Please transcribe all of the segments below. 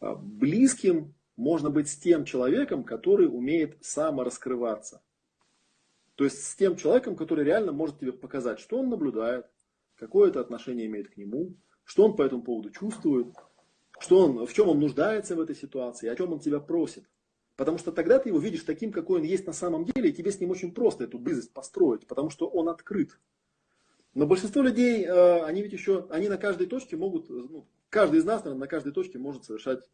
А, близким можно быть с тем человеком, который умеет самораскрываться. То есть с тем человеком, который реально может тебе показать, что он наблюдает, какое это отношение имеет к нему, что он по этому поводу чувствует, что он, в чем он нуждается в этой ситуации, о чем он тебя просит. Потому что тогда ты его видишь таким, какой он есть на самом деле, и тебе с ним очень просто эту близость построить, потому что он открыт. Но большинство людей, э, они ведь еще, они на каждой точке могут, ну, каждый из нас, наверное, на каждой точке может совершать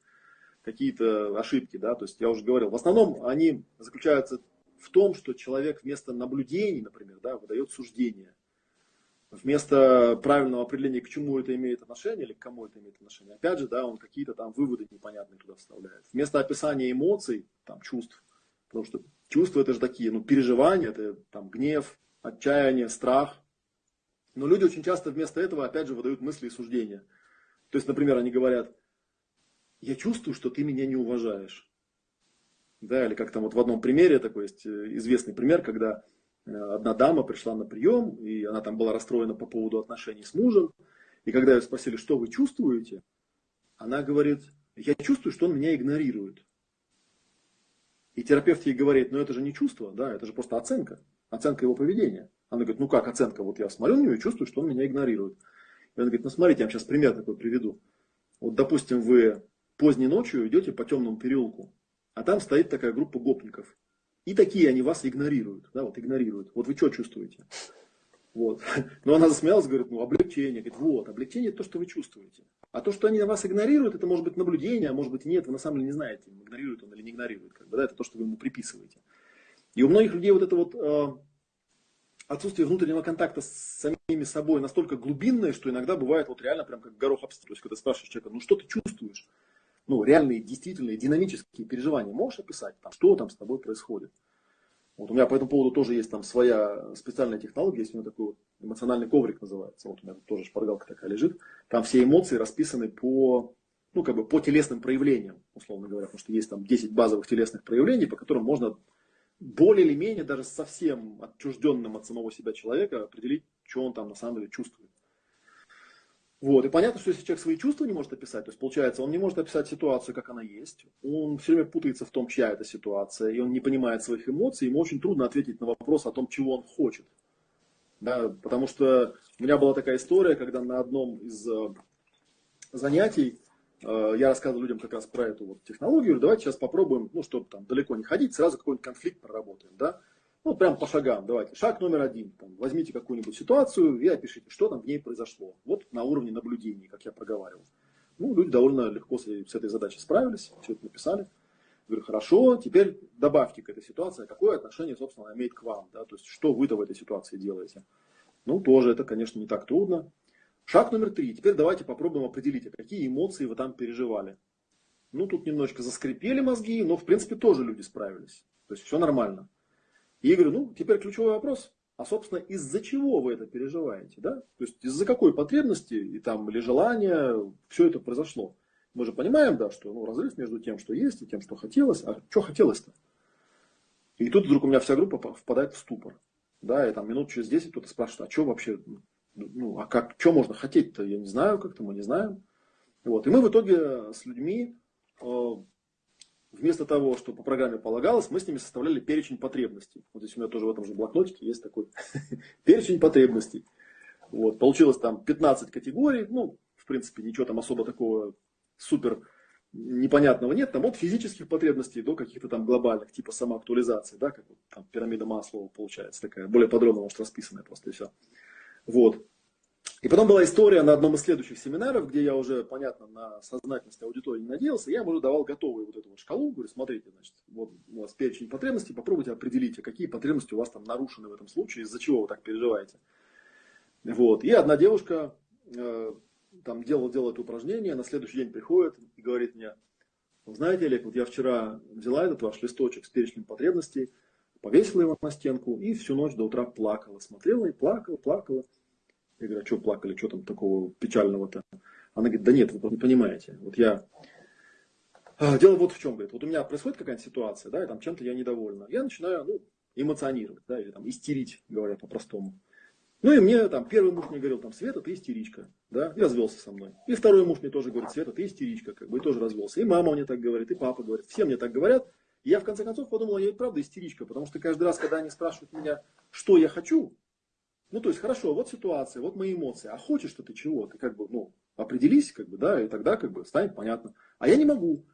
какие-то ошибки, да, то есть я уже говорил, в основном они заключаются в том, что человек вместо наблюдений, например, да, выдает суждение. Вместо правильного определения, к чему это имеет отношение или к кому это имеет отношение, опять же, да, он какие-то там выводы непонятные туда вставляет. Вместо описания эмоций, там, чувств, потому что чувства это же такие, ну, переживания, это там гнев, отчаяние, страх. Но люди очень часто вместо этого, опять же, выдают мысли и суждения. То есть, например, они говорят, я чувствую, что ты меня не уважаешь. Да, или как там вот в одном примере такой есть э, известный пример, когда э, одна дама пришла на прием, и она там была расстроена по поводу отношений с мужем. И когда ее спросили, что вы чувствуете, она говорит, я чувствую, что он меня игнорирует. И терапевт ей говорит, ну это же не чувство, да, это же просто оценка, оценка его поведения. Она говорит, ну как оценка, вот я смотрю на него и чувствую, что он меня игнорирует. И он говорит, ну смотрите, я вам сейчас пример такой приведу. Вот допустим, вы поздней ночью идете по темному переулку, а там стоит такая группа гопников. И такие они вас игнорируют. Да, вот игнорируют. Вот вы что чувствуете? Вот. Но она засмеялась, говорит, ну облегчение. Говорит, вот, облегчение это то, что вы чувствуете. А то, что они вас игнорируют, это может быть наблюдение, а может быть нет, вы на самом деле не знаете, игнорирует он или не игнорирует. Как бы, да, это то, что вы ему приписываете. И у многих людей вот это вот э, отсутствие внутреннего контакта с самими собой настолько глубинное, что иногда бывает вот реально прям как горох об То есть, когда спрашиваешь человека, ну что ты чувствуешь? ну, реальные, действительные, динамические переживания можешь описать, там, что там с тобой происходит. Вот у меня по этому поводу тоже есть там своя специальная технология, есть у меня такой вот эмоциональный коврик называется, вот у меня тоже шпаргалка такая лежит, там все эмоции расписаны по, ну, как бы по телесным проявлениям, условно говоря, потому что есть там 10 базовых телесных проявлений, по которым можно более или менее даже совсем отчужденным от самого себя человека определить, что он там на самом деле чувствует. Вот. И понятно, что если человек свои чувства не может описать, то есть получается, он не может описать ситуацию, как она есть, он все время путается в том, чья это ситуация, и он не понимает своих эмоций, ему очень трудно ответить на вопрос о том, чего он хочет. Да, потому что у меня была такая история, когда на одном из э, занятий я рассказывал людям как раз про эту вот технологию, давайте сейчас попробуем, ну, чтобы там далеко не ходить, сразу какой-нибудь конфликт проработаем, да. Ну, прям по шагам. Давайте. Шаг номер один. Там, возьмите какую-нибудь ситуацию и опишите, что там в ней произошло. Вот на уровне наблюдений, как я проговаривал. Ну, люди довольно легко с, этой задачей справились, все это написали. Говорю, хорошо, теперь добавьте к этой ситуации, какое отношение, собственно, имеет к вам. Да? То есть, что вы-то в этой ситуации делаете. Ну, тоже это, конечно, не так трудно. Шаг номер три. Теперь давайте попробуем определить, а какие эмоции вы там переживали. Ну, тут немножечко заскрипели мозги, но, в принципе, тоже люди справились. То есть, все нормально. И я говорю, ну, теперь ключевой вопрос, а, собственно, из-за чего вы это переживаете, да? То есть, из-за какой потребности и там, или желания все это произошло. Мы же понимаем, да, что ну, разрыв между тем, что есть, и тем, что хотелось. А что хотелось-то? И тут вдруг у меня вся группа впадает в ступор. Да, и там минут через 10 кто-то спрашивает, а что вообще, ну, а как, что можно хотеть-то, я не знаю, как-то мы не знаем. Вот. И мы в итоге с людьми э, вместо того, что по программе полагалось, мы с ними составляли перечень потребностей. Вот здесь у меня тоже в этом же блокнотике есть такой перечень потребностей. Вот, получилось там 15 категорий, ну, в принципе, ничего там особо такого супер непонятного нет, там от физических потребностей до каких-то там глобальных, типа самоактуализации, да, как вот там пирамида Маслова получается такая, более подробно, может, расписанная просто и все. Вот. И потом была история на одном из следующих семинаров, где я уже, понятно, на сознательность аудитории не надеялся, я им уже давал готовую вот эту вот шкалу, говорю, смотрите, значит, вот у вас перечень потребностей, попробуйте определить, а какие потребности у вас там нарушены в этом случае, из-за чего вы так переживаете. Вот. И одна девушка э, там делала, это упражнение, на следующий день приходит и говорит мне, знаете, Олег, вот я вчера взяла этот ваш листочек с перечнем потребностей, повесила его на стенку и всю ночь до утра плакала, смотрела и плакала, плакала. Я говорю, а что плакали, что там такого печального-то? Она говорит, да нет, вы не понимаете. Вот я... А, дело вот в чем, говорит, вот у меня происходит какая-то ситуация, да, и там чем-то я недовольна. Я начинаю, ну, эмоционировать, да, или там истерить, говоря по-простому. Ну и мне там первый муж мне говорил, там, Света, ты истеричка, да, и развелся со мной. И второй муж мне тоже говорит, Света, ты истеричка, как бы, и тоже развелся. И мама мне так говорит, и папа говорит, все мне так говорят. И я в конце концов подумал, я и правда истеричка, потому что каждый раз, когда они спрашивают меня, что я хочу, ну то есть хорошо, вот ситуация, вот мои эмоции, а хочешь что ты чего? Ты как бы, ну, определись, как бы, да, и тогда как бы станет понятно. А я не могу.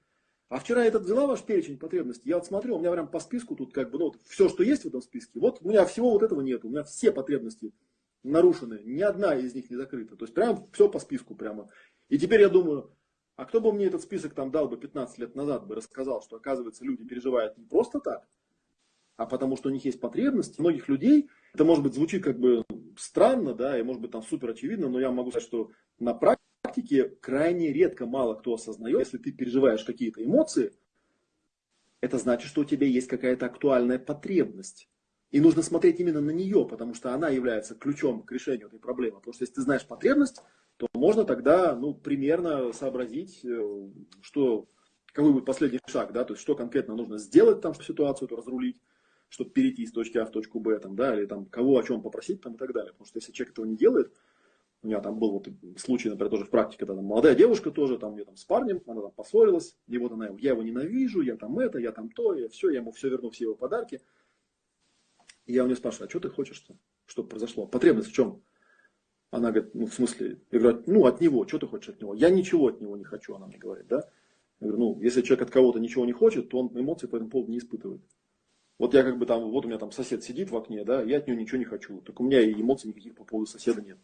А вчера я этот взяла ваш перечень потребностей, я вот смотрю, у меня прям по списку тут как бы, ну, все, что есть в этом списке, вот у меня всего вот этого нет, у меня все потребности нарушены, ни одна из них не закрыта. То есть прям все по списку прямо. И теперь я думаю, а кто бы мне этот список там дал бы 15 лет назад, бы рассказал, что оказывается люди переживают не просто так, а потому что у них есть потребности. У многих людей, это может быть звучит как бы странно, да, и может быть там супер очевидно, но я могу сказать, что на практике крайне редко мало кто осознает, если ты переживаешь какие-то эмоции, это значит, что у тебя есть какая-то актуальная потребность. И нужно смотреть именно на нее, потому что она является ключом к решению этой проблемы. Потому что если ты знаешь потребность, то можно тогда ну, примерно сообразить, э, что, какой будет последний шаг, да, то есть что конкретно нужно сделать, там, чтобы ситуацию эту разрулить, чтобы перейти из точки А в точку Б, там, да, или там, кого о чем попросить там, и так далее. Потому что если человек этого не делает, у меня там был вот случай, например, тоже в практике, когда там молодая девушка тоже, там, я там с парнем, она там поссорилась, и вот она, я его ненавижу, я там это, я там то, я все, я ему все верну, все его подарки. И я у нее спрашиваю, а что ты хочешь-то? Что произошло? Потребность в чем? Она говорит, ну, в смысле, я говорю, ну, от него, что ты хочешь от него? Я ничего от него не хочу, она мне говорит, да? Я говорю, ну, если человек от кого-то ничего не хочет, то он эмоций по этому поводу не испытывает. Вот я как бы там, вот у меня там сосед сидит в окне, да, я от него ничего не хочу. Так у меня и эмоций никаких по поводу соседа нет.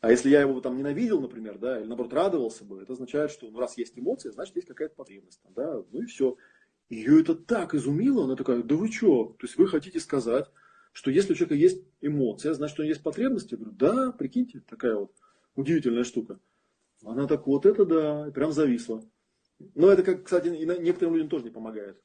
А если я его там ненавидел, например, да, или наоборот радовался бы, это означает, что ну, раз есть эмоции, значит есть какая-то потребность. Да, ну и все. Ее это так изумило, она такая, да вы что? То есть вы хотите сказать, что если у человека есть эмоция, значит, у него есть потребность? Я говорю, да, прикиньте, такая вот удивительная штука. Она так, вот это да, прям зависла. Но это, как, кстати, некоторым людям тоже не помогает.